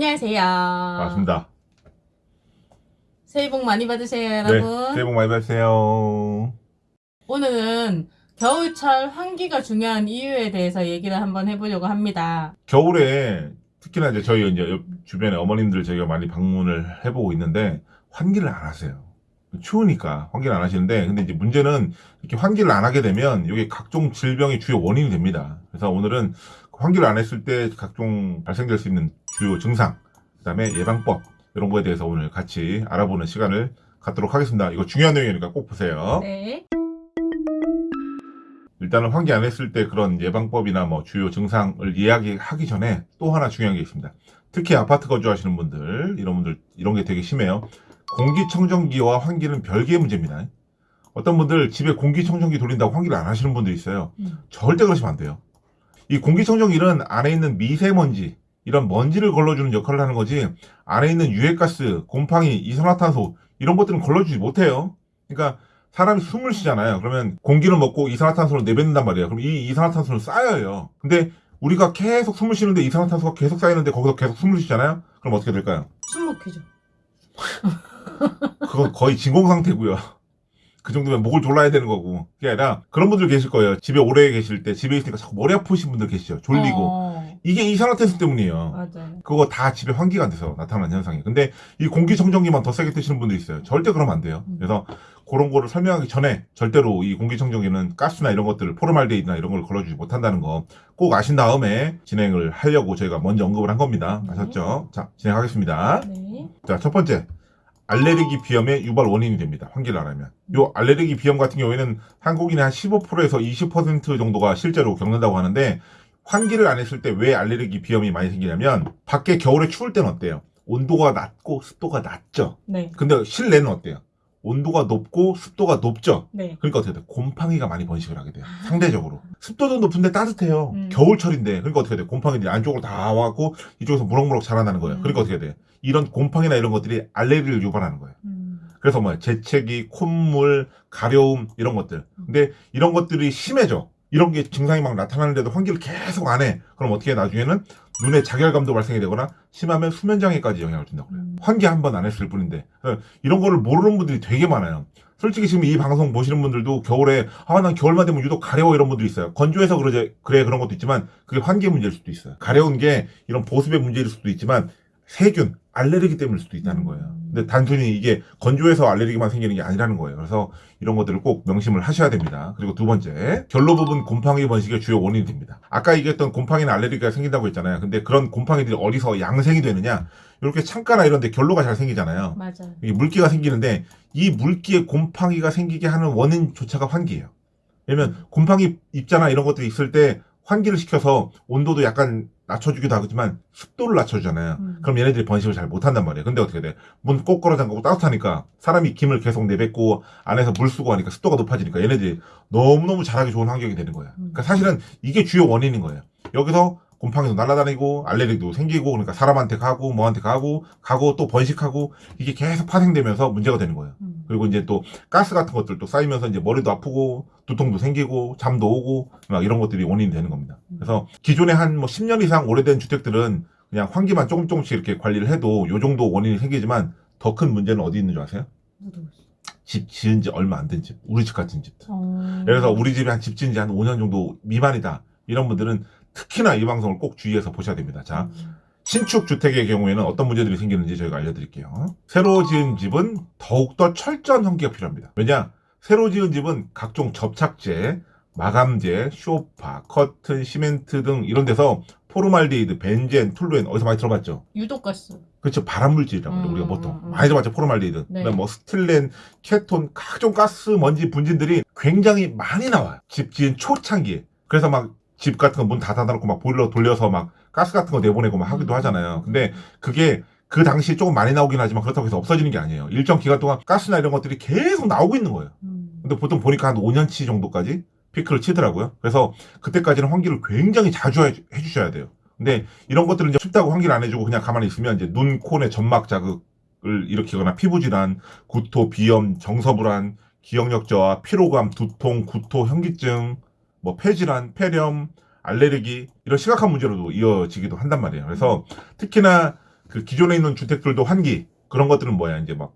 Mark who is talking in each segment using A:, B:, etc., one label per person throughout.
A: 안녕하세요.
B: 반갑습니다.
A: 새해 복 많이 받으세요,
B: 네,
A: 여러분.
B: 새해 복 많이 받으세요.
A: 오늘은 겨울철 환기가 중요한 이유에 대해서 얘기를 한번 해보려고 합니다.
B: 겨울에 특히나 이제 저희 이제 옆 주변에 어머님들 저희가 많이 방문을 해보고 있는데 환기를 안 하세요. 추우니까 환기를 안 하시는데 근데 이제 문제는 이렇게 환기를 안 하게 되면 이게 각종 질병의 주요 원인이 됩니다. 그래서 오늘은 환기를 안 했을 때 각종 발생될 수 있는 주요 증상, 그 다음에 예방법 이런 거에 대해서 오늘 같이 알아보는 시간을 갖도록 하겠습니다. 이거 중요한 내용이니까 꼭 보세요.
A: 네.
B: 일단은 환기 안 했을 때 그런 예방법이나 뭐 주요 증상을 이야기하기 전에 또 하나 중요한 게 있습니다. 특히 아파트 거주하시는 분들, 이런 분들, 이런 게 되게 심해요. 공기청정기와 환기는 별개의 문제입니다. 어떤 분들 집에 공기청정기 돌린다고 환기를 안 하시는 분들이 있어요.
A: 음.
B: 절대 그러시면 안 돼요. 이 공기청정기는 안에 있는 미세먼지, 이런 먼지를 걸러주는 역할을 하는 거지, 안에 있는 유해가스, 곰팡이, 이산화탄소, 이런 것들은 걸러주지 못해요. 그러니까 사람이 숨을 쉬잖아요. 그러면 공기를 먹고 이산화탄소를 내뱉는단 말이에요. 그럼 이 이산화탄소는 쌓여요. 근데 우리가 계속 숨을 쉬는데 이산화탄소가 계속 쌓이는데 거기서 계속 숨을 쉬잖아요. 그럼 어떻게 될까요?
A: 숨 막히죠.
B: 그건 거의 진공 상태고요. 그 정도면 목을 졸라야 되는 거고. 그게 아니라 그런 분들 계실 거예요. 집에 오래 계실 때 집에 있으니까 자꾸 머리 아프신 분들 계시죠. 졸리고.
A: 어,
B: 이게 이산화탄소 때문이에요.
A: 맞아요.
B: 그거 다 집에 환기가 안 돼서 나타나는 현상이에요. 근데 이 공기청정기만 더 세게 뜨시는 분들이 있어요. 절대 그러면 안 돼요. 그래서 그런 거를 설명하기 전에 절대로 이 공기청정기는 가스나 이런 것들을 포르말데이드나 이런 걸 걸러주지 못한다는 거 꼭 아신 다음에 진행을 하려고 저희가 먼저 언급을 한 겁니다.
A: 네.
B: 아셨죠? 자, 진행하겠습니다.
A: 네.
B: 자, 첫 번째. 알레르기 비염의 유발 원인이 됩니다. 환기를 안 하면. 요 알레르기 비염 같은 경우에는 한국인의 한 15%에서 20% 정도가 실제로 겪는다고 하는데 환기를 안 했을 때 왜 알레르기 비염이 많이 생기냐면 밖에 겨울에 추울 때는 어때요? 온도가 낮고 습도가 낮죠.
A: 네.
B: 근데 실내는 어때요? 온도가 높고 습도가 높죠.
A: 네.
B: 그러니까 어떻게 돼요? 곰팡이가 많이 번식을 하게 돼요. 상대적으로. 습도도 높은데 따뜻해요.
A: 음.
B: 겨울철인데. 그러니까 어떻게 돼요? 곰팡이들이 안쪽으로 다 와갖고 이쪽에서 무럭무럭 자라나는 거예요.
A: 음.
B: 그러니까 어떻게 돼요? 이런 곰팡이나 이런 것들이 알레르기를 유발하는 거예요.
A: 음.
B: 그래서 뭐야? 재채기, 콧물, 가려움 이런 것들. 근데 이런 것들이 심해져. 이런 게 증상이 막 나타나는데도 환기를 계속 안 해. 그럼 어떻게 해? 나중에는 눈에 자결감도 발생이 되거나 심하면 수면장애까지 영향을 준다고 그래요.
A: 음.
B: 환기 한 번 안 했을 뿐인데 그래서 이런 거를 모르는 분들이 되게 많아요. 솔직히 지금 이 방송 보시는 분들도 겨울에 아 난 겨울만 되면 유독 가려워 이런 분들이 있어요. 건조해서 그러지 그래 그런 것도 있지만 그게 환기 문제일 수도 있어요. 가려운 게 이런 보습의 문제일 수도 있지만 세균 알레르기 때문일 수도 있다는 거예요. 근데 단순히 이게 건조해서 알레르기만 생기는 게 아니라는 거예요. 그래서 이런 것들을 꼭 명심을 하셔야 됩니다. 그리고 두 번째, 결로 부분 곰팡이 번식의 주요 원인이 됩니다. 아까 얘기했던 곰팡이나 알레르기가 생긴다고 했잖아요. 근데 그런 곰팡이들이 어디서 양생이 되느냐? 이렇게 창가나 이런 데 결로가 잘 생기잖아요.
A: 맞아요.
B: 이 물기가 생기는데 이 물기에 곰팡이가 생기게 하는 원인조차가 환기예요. 왜냐면 곰팡이 입자나 이런 것들이 있을 때 환기를 시켜서 온도도 약간 낮춰주기도 하지만 습도를 낮춰주잖아요.
A: 음.
B: 그럼 얘네들이 번식을 잘 못한단 말이에요. 근데 어떻게 돼? 문 꼭 걸어 잠그고 따뜻하니까 사람이 김을 계속 내뱉고 안에서 물 쓰고 하니까 습도가 높아지니까 얘네들이 너무너무 자라기 좋은 환경이 되는 거예요. 그러니까 사실은 이게 주요 원인인 거예요. 여기서 곰팡이도 날아다니고 알레르기도 생기고 그러니까 사람한테 가고 뭐한테 가고 가고 또 번식하고 이게 계속 파생되면서 문제가 되는 거예요.
A: 음.
B: 그리고 이제 또 가스 같은 것들도 쌓이면서 이제 머리도 아프고 두통도 생기고 잠도 오고 막 이런 것들이 원인이 되는 겁니다. 그래서 기존에 한 뭐 10년 이상 오래된 주택들은 그냥 환기만 조금 조금씩 이렇게 관리를 해도 요 정도 원인이 생기지만 더 큰 문제는 어디 있는 줄 아세요? 집 지은 지 얼마 안 된 집. 우리 집 같은 집.
A: 어.
B: 그래서 우리 집이 한 집 지은 지 한 5년 정도 미만이다. 이런 분들은 특히나 이 방송을 꼭 주의해서 보셔야 됩니다. 자,
A: 음.
B: 신축 주택의 경우에는 어떤 문제들이 생기는지 저희가 알려드릴게요. 새로 지은 집은 더욱더 철저한 환기가 필요합니다. 왜냐? 새로 지은 집은 각종 접착제, 마감제, 쇼파, 커튼, 시멘트 등 이런 데서 포름알데하이드, 벤젠, 톨루엔 어디서 많이 들어봤죠?
A: 유독가스.
B: 그렇죠. 발암물질이라고.
A: 음,
B: 우리가 보통.
A: 음, 음.
B: 많이 들어봤죠. 포름알데하이드.
A: 네.
B: 그다음에 뭐 스티렌, 케톤, 각종 가스, 먼지, 분진들이 굉장히 많이 나와요. 집 지은 초창기에. 그래서 막 집 같은 거 문 다 닫아놓고 막 보일러 돌려서 막 가스 같은 거 내보내고 막 하기도
A: 음.
B: 하잖아요. 근데 그게 그 당시에 조금 많이 나오긴 하지만 그렇다고 해서 없어지는 게 아니에요. 일정 기간 동안 가스나 이런 것들이 계속 나오고 있는 거예요.
A: 음.
B: 근데 보통 보니까 한 5년치 정도까지 피크를 치더라고요. 그래서 그때까지는 환기를 굉장히 자주 해, 해주셔야 돼요. 근데 이런 것들은 이제 춥다고 환기를 안 해주고 그냥 가만히 있으면 이제 눈, 코, 내 점막 자극을 일으키거나 피부 질환, 구토, 비염, 정서불안, 기억력 저하, 피로감, 두통, 구토, 현기증, 뭐 폐질환, 폐렴, 알레르기 이런 심각한 문제로도 이어지기도 한단 말이에요. 그래서 특히나 그 기존에 있는 주택들도 환기 그런 것들은 뭐야 이제 막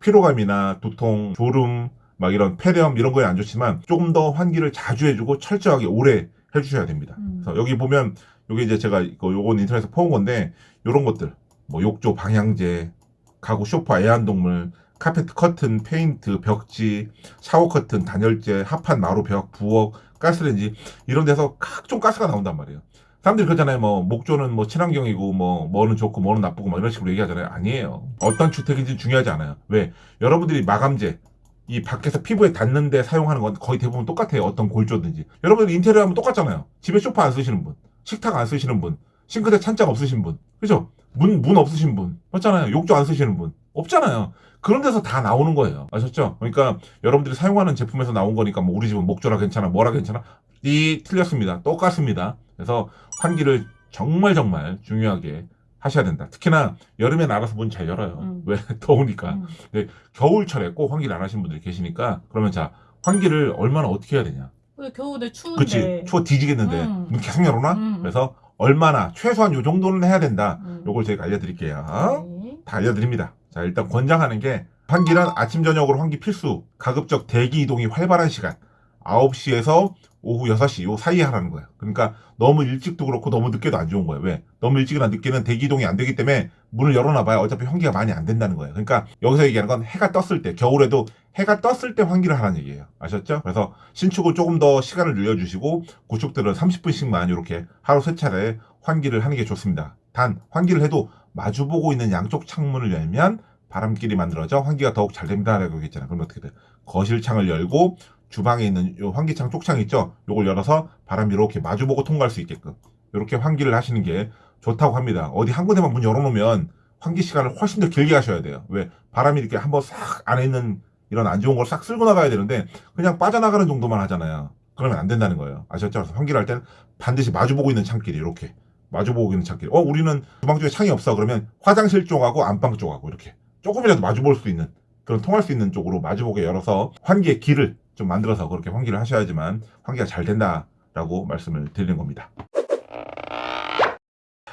B: 피로감이나 두통, 졸음, 막 이런 폐렴 이런 거에 안 좋지만 조금 더 환기를 자주 해주고 철저하게 오래 해주셔야 됩니다.
A: 음.
B: 그래서 여기 보면 요게 이제 제가 이거 요건 인터넷에서 퍼온 건데 요런 것들 뭐 욕조, 방향제, 가구 소파, 애완동물, 카페트 커튼, 페인트, 벽지, 샤워 커튼, 단열재, 합판, 마루, 벽, 부엌, 가스레인지 이런 데서 각종 가스가 나온단 말이에요. 사람들이 그러잖아요. 뭐 목조는 뭐 친환경이고 뭐 뭐는 좋고 뭐는 나쁘고 뭐 이런 식으로 얘기하잖아요. 아니에요. 어떤 주택인지 중요하지 않아요. 왜? 여러분들이 마감재 이 밖에서 피부에 닿는데 사용하는 건 거의 대부분 똑같아요. 어떤 골조든지. 여러분들 인테리어 하면 똑같잖아요. 집에 소파 안 쓰시는 분, 식탁 안 쓰시는 분, 싱크대 찬장 없으신 분, 그죠? 문, 문 없으신 분, 맞잖아요. 욕조 안 쓰시는 분, 없잖아요. 그런 데서 다 나오는 거예요. 아셨죠? 그러니까 여러분들이 사용하는 제품에서 나온 거니까 뭐 우리 집은 목조라 괜찮아, 뭐라 괜찮아? 이 틀렸습니다. 똑같습니다. 그래서 환기를 정말 정말 중요하게 하셔야 된다. 특히나 여름엔 알아서 문 잘 열어요.
A: 음.
B: 왜? 더우니까.
A: 음.
B: 겨울철에 꼭 환기를 안 하시는 분들이 계시니까 그러면 자 환기를 얼마나 어떻게 해야 되냐
A: 왜 겨울에 추운데.
B: 그치 추워 뒤지겠는데
A: 음.
B: 문 계속 열어놔
A: 음.
B: 그래서 얼마나 최소한 요 정도는 해야 된다
A: 음.
B: 요걸 제가 알려드릴게요
A: 네.
B: 다 알려드립니다 자 일단 권장하는 게 환기는 아침 저녁으로 환기 필수 가급적 대기 이동이 활발한 시간 9시에서 오후 6시 요 사이에 하라는 거예요. 그러니까 너무 일찍도 그렇고 너무 늦게도 안 좋은 거예요. 왜? 너무 일찍이나 늦게는 대기 이동이 안 되기 때문에 문을 열어놔봐야 어차피 환기가 많이 안 된다는 거예요. 그러니까 여기서 얘기하는 건 해가 떴을 때 겨울에도 해가 떴을 때 환기를 하라는 얘기예요. 아셨죠? 그래서 신축을 조금 더 시간을 늘려주시고 구축들은 30분씩만 이렇게 하루 세 차례 환기를 하는 게 좋습니다. 단 환기를 해도 마주보고 있는 양쪽 창문을 열면 바람길이 만들어져 환기가 더욱 잘 됩니다라고 얘기했잖아요. 그럼 어떻게 돼? 거실 창을 열고 주방에 있는 요 환기창 쪽창 있죠? 요걸 열어서 바람이 이렇게 마주보고 통과할 수 있게끔 이렇게 환기를 하시는 게 좋다고 합니다. 어디 한 군데만 문 열어놓으면 환기 시간을 훨씬 더 길게 하셔야 돼요. 왜? 바람이 이렇게 한번 싹 안에 있는 이런 안 좋은 걸 싹 쓸고 나가야 되는데 그냥 빠져나가는 정도만 하잖아요. 그러면 안 된다는 거예요. 아셨죠? 그래서 환기를 할 때는 반드시 마주보고 있는 창끼리 이렇게 있는 창끼리. 어, 우리는 주방 쪽에 창이 없어. 그러면 화장실 쪽하고 안방 쪽하고 이렇게 조금이라도 마주볼 수 있는 그런 통할 수 있는 쪽으로 마주보게 열어서 환기의 길을 좀 만들어서 그렇게 환기를 하셔야지만 환기가 잘 된다라고 말씀을 드리는 겁니다.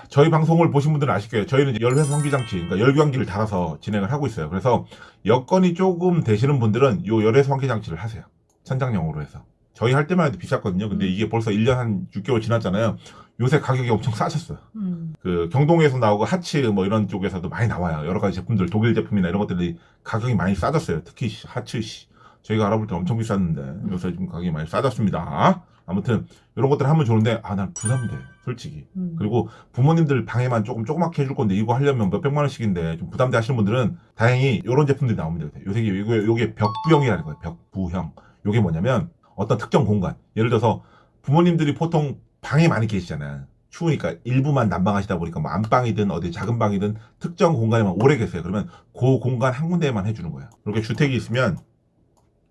B: 저희 방송을 보신 분들은 아실 거예요. 저희는 열회수 환기장치, 그러니까 열교환기를 달아서 진행을 하고 있어요. 그래서 여건이 조금 되시는 분들은 요 열회수 환기장치를 하세요. 천장용으로 해서. 저희 할 때만 해도 비쌌거든요. 근데
A: 음.
B: 이게 벌써 1년 한 6개월 지났잖아요. 요새 가격이 엄청 싸졌어요.
A: 음.
B: 그 경동에서 나오고 하츠 뭐 이런 쪽에서도 많이 나와요. 여러 가지 제품들 독일 제품이나 이런 것들이 가격이 많이 싸졌어요. 특히 시- 하츠 씨 저희가 알아볼 때 엄청 비쌌는데 요새 좀 가격이 많이 싸졌습니다. 아무튼 이런 것들 하면 좋은데 아 난 부담돼 솔직히.
A: 음.
B: 그리고 부모님들 방에만 조금 조그맣게 해줄 건데 이거 하려면 몇 백만 원씩인데 좀 부담돼 하시는 분들은 다행히 이런 제품들이 나옵니다. 요새 이게 요게 벽부형이라는 거예요. 벽부형. 요게 뭐냐면 어떤 특정 공간. 예를 들어서 부모님들이 보통 방에 많이 계시잖아요. 추우니까 일부만 난방하시다 보니까 뭐 안방이든 어디 작은 방이든 특정 공간에만 오래 계세요. 그러면 그 공간 한 군데에만 해주는 거예요. 이렇게 주택이 있으면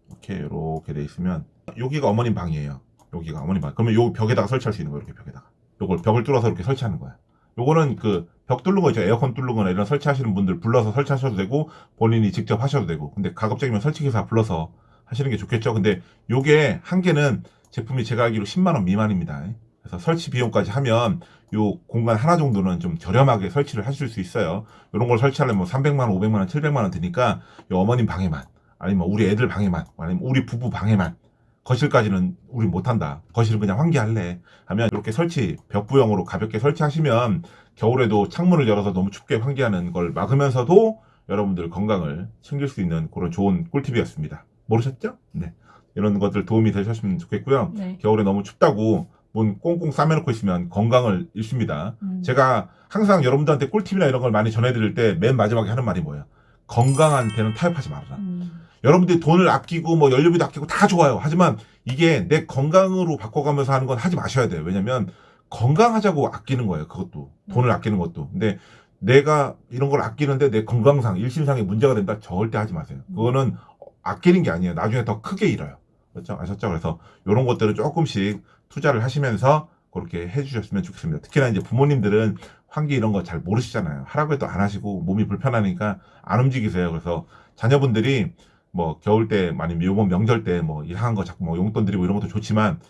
B: 이렇게 이렇게 돼 있으면 여기가 어머님 방이에요. 여기가 어머님 방. 그러면 요 벽에다가 설치할 수 있는 거예요. 이렇게 벽에다가. 요걸 벽을 뚫어서 이렇게 설치하는 거야. 요거는 그 벽 뚫는 거 있죠. 에어컨 뚫는 거나 이런 설치하시는 분들 불러서 설치하셔도 되고 본인이 직접 하셔도 되고. 근데 가급적이면 설치기사 불러서 하시는 게 좋겠죠. 근데 요게 한 개는 제품이 제가 알기로 10만 원 미만입니다. 그래서 설치 비용까지 하면 요 공간 하나 정도는 좀 저렴하게 설치를 하실 수 있어요. 이런 걸 설치하려면 뭐 300만 원, 500만 원, 700만 원 드니까 요 어머님 방에만 아니면 우리 애들 방에만 아니면 우리 부부 방에만 거실까지는 우리 못한다. 거실은 그냥 환기할래. 하면 이렇게 설치 벽부형으로 가볍게 설치하시면 겨울에도 창문을 열어서 너무 춥게 환기하는 걸 막으면서도 여러분들 건강을 챙길 수 있는 그런 좋은 꿀팁이었습니다. 모르셨죠? 네. 이런 것들 도움이 되셨으면 좋겠고요.
A: 네.
B: 겨울에 너무 춥다고 문 꽁꽁 싸매놓고 있으면 건강을 잃습니다.
A: 음.
B: 제가 항상 여러분들한테 꿀팁이나 이런 걸 많이 전해드릴 때 맨 마지막에 하는 말이 뭐예요? 건강한 데는 타협하지 말아라.
A: 음.
B: 여러분들이 돈을 아끼고 뭐 연료비도 아끼고 다 좋아요. 하지만 이게 내 건강으로 바꿔가면서 하는 건 하지 마셔야 돼요. 왜냐면 건강하자고 아끼는 거예요. 그것도 돈을 아끼는 것도. 근데 내가 이런 걸 아끼는데 내 건강상 일신상에 문제가 된다 절대 하지 마세요. 그거는 아끼는 게 아니에요. 나중에 더 크게 잃어요. 그렇죠? 아셨죠? 그래서 이런 것들을 조금씩 투자를 하시면서 그렇게 해주셨으면 좋겠습니다. 특히나 이제 부모님들은 환기 이런 거 잘 모르시잖아요. 하라고 해도 안 하시고 몸이 불편하니까 안 움직이세요. 그래서 자녀분들이 뭐 겨울 때 아니면 요번 명절 때 뭐 이상한 거 자꾸 뭐 용돈 드리고 이런 것도 좋지만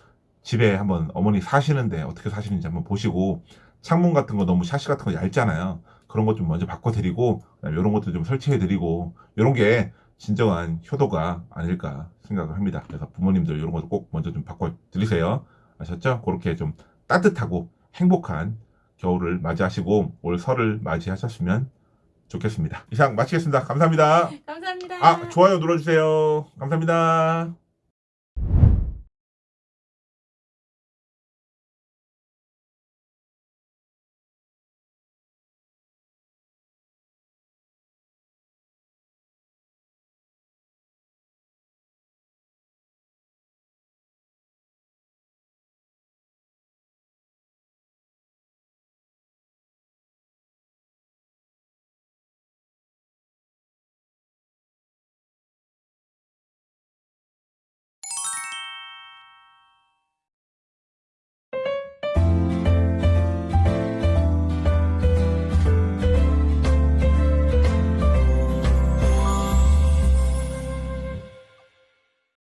B: 집에 한번 어머니 사시는데 어떻게 사시는지 한번 보시고 창문 같은 거 너무 샤시 같은 거 얇잖아요. 그런 것 좀 먼저 바꿔드리고 이런 것도 좀 설치해드리고 이런 게 진정한 효도가 아닐까 생각을 합니다. 그래서 부모님들 이런 것도 꼭 먼저 좀 바꿔드리세요. 아셨죠? 그렇게 좀 따뜻하고 행복한 겨울을 맞이하시고 올 설을 맞이하셨으면 좋겠습니다. 이상 마치겠습니다. 감사합니다.
A: 감사합니다.
B: 아, 좋아요 눌러주세요. 감사합니다.